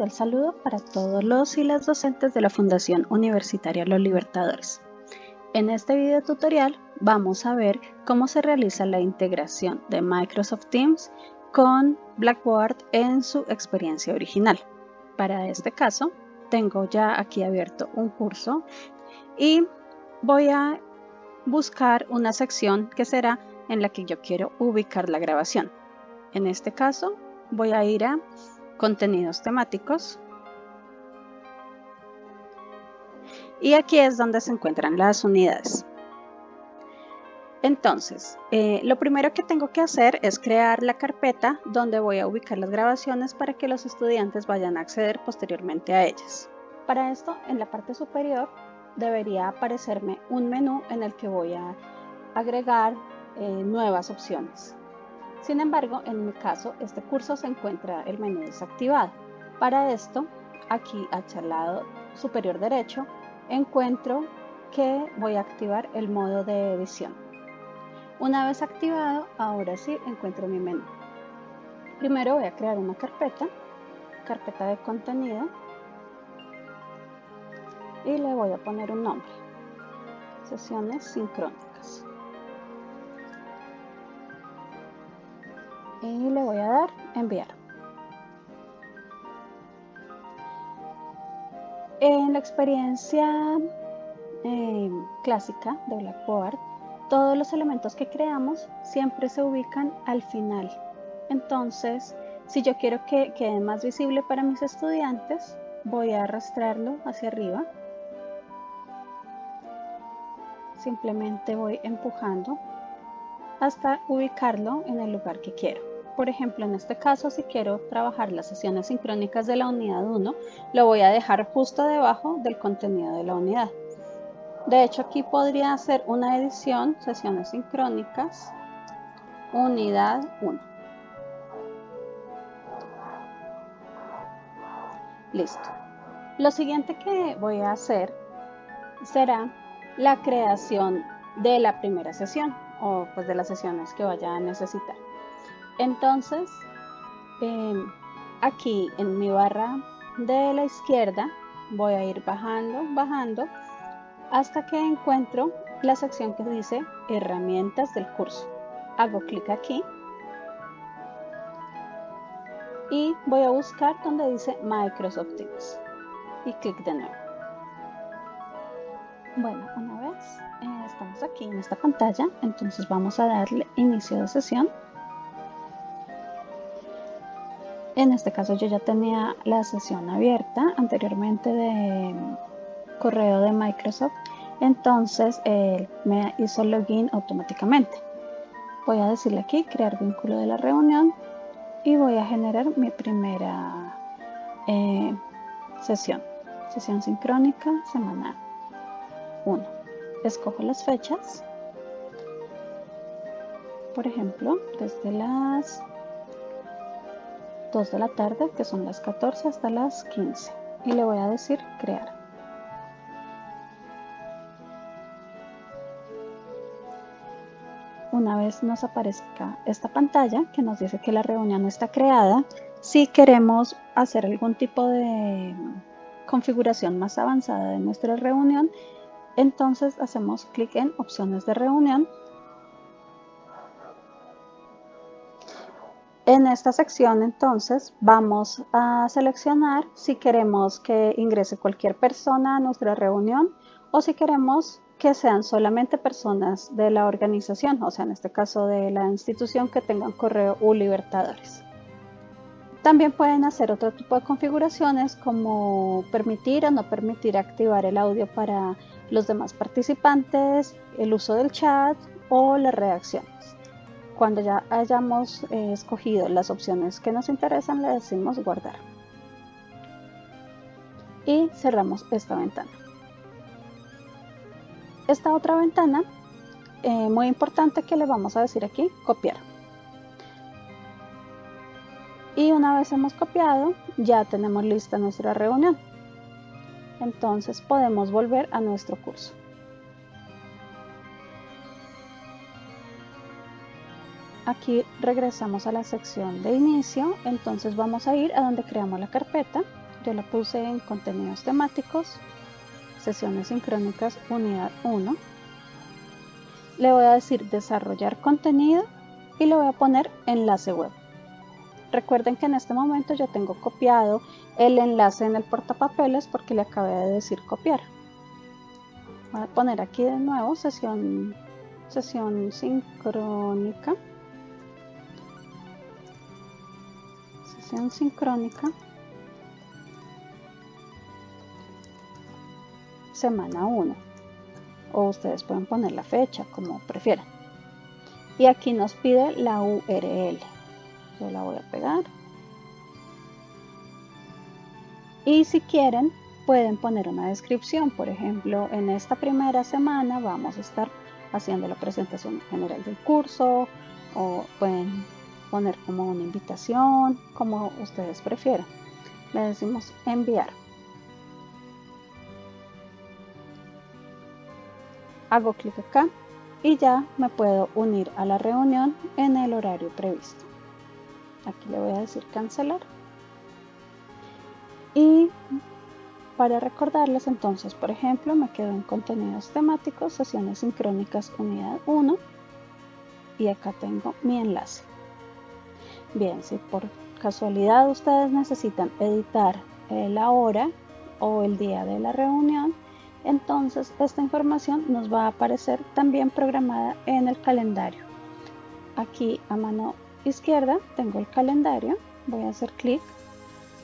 cordial saludo para todos los y las docentes de la Fundación Universitaria Los Libertadores. En este video tutorial vamos a ver cómo se realiza la integración de Microsoft Teams con Blackboard en su experiencia original. Para este caso, tengo ya aquí abierto un curso y voy a buscar una sección que será en la que yo quiero ubicar la grabación. En este caso, voy a ir a contenidos temáticos. Y aquí es donde se encuentran las unidades. Entonces, eh, lo primero que tengo que hacer es crear la carpeta donde voy a ubicar las grabaciones para que los estudiantes vayan a acceder posteriormente a ellas. Para esto, en la parte superior debería aparecerme un menú en el que voy a agregar eh, nuevas opciones. Sin embargo, en mi caso, este curso se encuentra el menú desactivado. Para esto, aquí al lado superior derecho, encuentro que voy a activar el modo de edición. Una vez activado, ahora sí encuentro mi menú. Primero voy a crear una carpeta, carpeta de contenido, y le voy a poner un nombre, sesiones sincrónicas. Y le voy a dar enviar. En la experiencia eh, clásica de Blackboard, todos los elementos que creamos siempre se ubican al final. Entonces, si yo quiero que quede más visible para mis estudiantes, voy a arrastrarlo hacia arriba. Simplemente voy empujando hasta ubicarlo en el lugar que quiero. Por ejemplo, en este caso, si quiero trabajar las sesiones sincrónicas de la unidad 1, lo voy a dejar justo debajo del contenido de la unidad. De hecho, aquí podría hacer una edición, sesiones sincrónicas, unidad 1. Listo. Lo siguiente que voy a hacer será la creación de la primera sesión o pues de las sesiones que vaya a necesitar. Entonces, em, aquí en mi barra de la izquierda voy a ir bajando, bajando hasta que encuentro la sección que dice herramientas del curso. Hago clic aquí y voy a buscar donde dice Microsoft Teams y clic de nuevo. Bueno, una vez eh, estamos aquí en esta pantalla, entonces vamos a darle inicio de sesión. En este caso yo ya tenía la sesión abierta anteriormente de correo de Microsoft, entonces me hizo login automáticamente. Voy a decirle aquí crear vínculo de la reunión y voy a generar mi primera eh, sesión, sesión sincrónica semanal 1. Escojo las fechas, por ejemplo, desde las 2 de la tarde, que son las 14 hasta las 15. Y le voy a decir crear. Una vez nos aparezca esta pantalla que nos dice que la reunión no está creada, si queremos hacer algún tipo de configuración más avanzada de nuestra reunión, entonces hacemos clic en opciones de reunión En esta sección entonces vamos a seleccionar si queremos que ingrese cualquier persona a nuestra reunión o si queremos que sean solamente personas de la organización, o sea en este caso de la institución que tengan correo U Libertadores. También pueden hacer otro tipo de configuraciones como permitir o no permitir activar el audio para los demás participantes, el uso del chat o las reacciones. Cuando ya hayamos eh, escogido las opciones que nos interesan, le decimos guardar. Y cerramos esta ventana. Esta otra ventana, eh, muy importante que le vamos a decir aquí, copiar. Y una vez hemos copiado, ya tenemos lista nuestra reunión. Entonces podemos volver a nuestro curso. Aquí regresamos a la sección de inicio, entonces vamos a ir a donde creamos la carpeta, yo la puse en contenidos temáticos, sesiones sincrónicas unidad 1. Le voy a decir desarrollar contenido y le voy a poner enlace web. Recuerden que en este momento yo tengo copiado el enlace en el portapapeles porque le acabé de decir copiar. Voy a poner aquí de nuevo sesión, sesión sincrónica. Sincrónica. Semana 1. O ustedes pueden poner la fecha como prefieran. Y aquí nos pide la URL yo la voy a pegar y si quieren pueden poner una descripción por ejemplo en esta primera semana vamos a estar haciendo la presentación general del curso o pueden poner como una invitación como ustedes prefieran. Le decimos enviar. Hago clic acá y ya me puedo unir a la reunión en el horario previsto. Aquí le voy a decir cancelar. Y para recordarles entonces por ejemplo me quedo en contenidos temáticos sesiones sincrónicas unidad 1 y acá tengo mi enlace bien si por casualidad ustedes necesitan editar la hora o el día de la reunión entonces esta información nos va a aparecer también programada en el calendario. Aquí a mano izquierda tengo el calendario, voy a hacer clic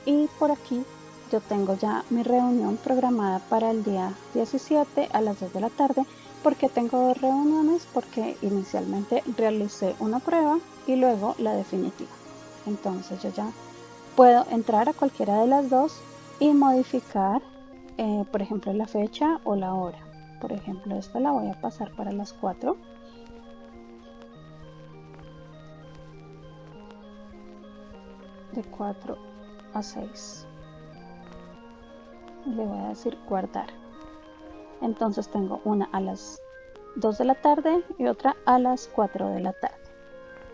y por aquí yo tengo ya mi reunión programada para el día 17 a las 2 de la tarde. porque tengo dos reuniones? Porque inicialmente realicé una prueba y luego la definitiva. Entonces yo ya puedo entrar a cualquiera de las dos y modificar, eh, por ejemplo, la fecha o la hora. Por ejemplo, esta la voy a pasar para las 4 de 4 a 6 le voy a decir guardar. Entonces tengo una a las 2 de la tarde y otra a las 4 de la tarde.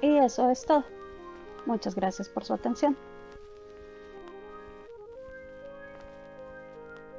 Y eso es todo. Muchas gracias por su atención